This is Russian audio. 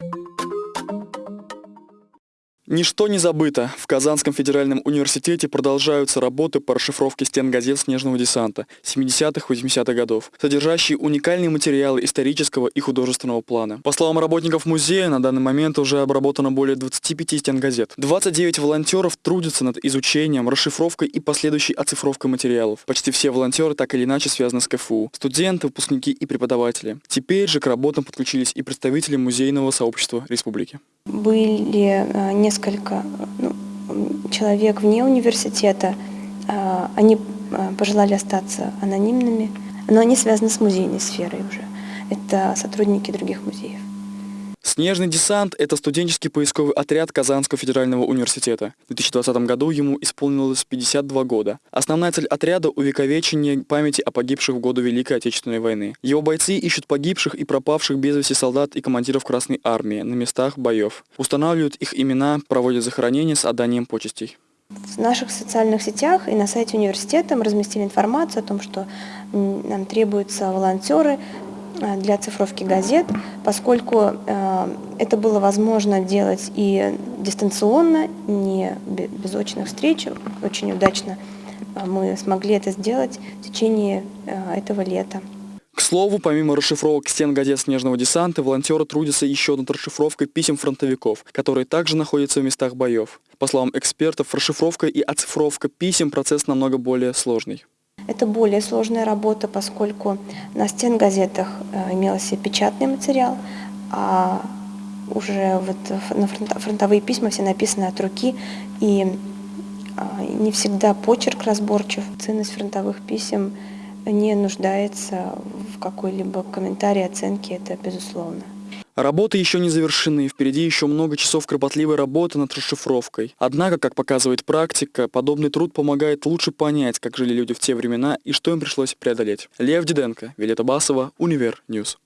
you Ничто не забыто. В Казанском федеральном университете продолжаются работы по расшифровке стен газет снежного десанта 70-80-х годов, содержащие уникальные материалы исторического и художественного плана. По словам работников музея, на данный момент уже обработано более 25 стен газет. 29 волонтеров трудятся над изучением, расшифровкой и последующей оцифровкой материалов. Почти все волонтеры так или иначе связаны с КФУ. Студенты, выпускники и преподаватели. Теперь же к работам подключились и представители музейного сообщества республики. Были э, несколько ну, человек вне университета, э, они э, пожелали остаться анонимными, но они связаны с музейной сферой уже. Это сотрудники других музеев. Снежный десант – это студенческий поисковый отряд Казанского федерального университета. В 2020 году ему исполнилось 52 года. Основная цель отряда – увековечение памяти о погибших в годы Великой Отечественной войны. Его бойцы ищут погибших и пропавших без вести солдат и командиров Красной Армии на местах боев. Устанавливают их имена, проводят захоронения с отданием почестей. В наших социальных сетях и на сайте университета мы разместили информацию о том, что нам требуются волонтеры для цифровки газет, поскольку э, это было возможно делать и дистанционно, не без очных встреч. Очень удачно э, мы смогли это сделать в течение этого лета. К слову, помимо расшифровок стен газет «Снежного десанта», волонтеры трудятся еще над расшифровкой писем фронтовиков, которые также находятся в местах боев. По словам экспертов, расшифровка и оцифровка писем – процесс намного более сложный. Это более сложная работа, поскольку на стенгазетах э, имелся печатный материал, а уже вот на фронтовые письма все написаны от руки, и а, не всегда почерк разборчив. Ценность фронтовых писем не нуждается в какой-либо комментарии, оценке, это безусловно. Работы еще не завершены, впереди еще много часов кропотливой работы над расшифровкой. Однако, как показывает практика, подобный труд помогает лучше понять, как жили люди в те времена и что им пришлось преодолеть. Лев Диденко, Вилета Басова, Универ News.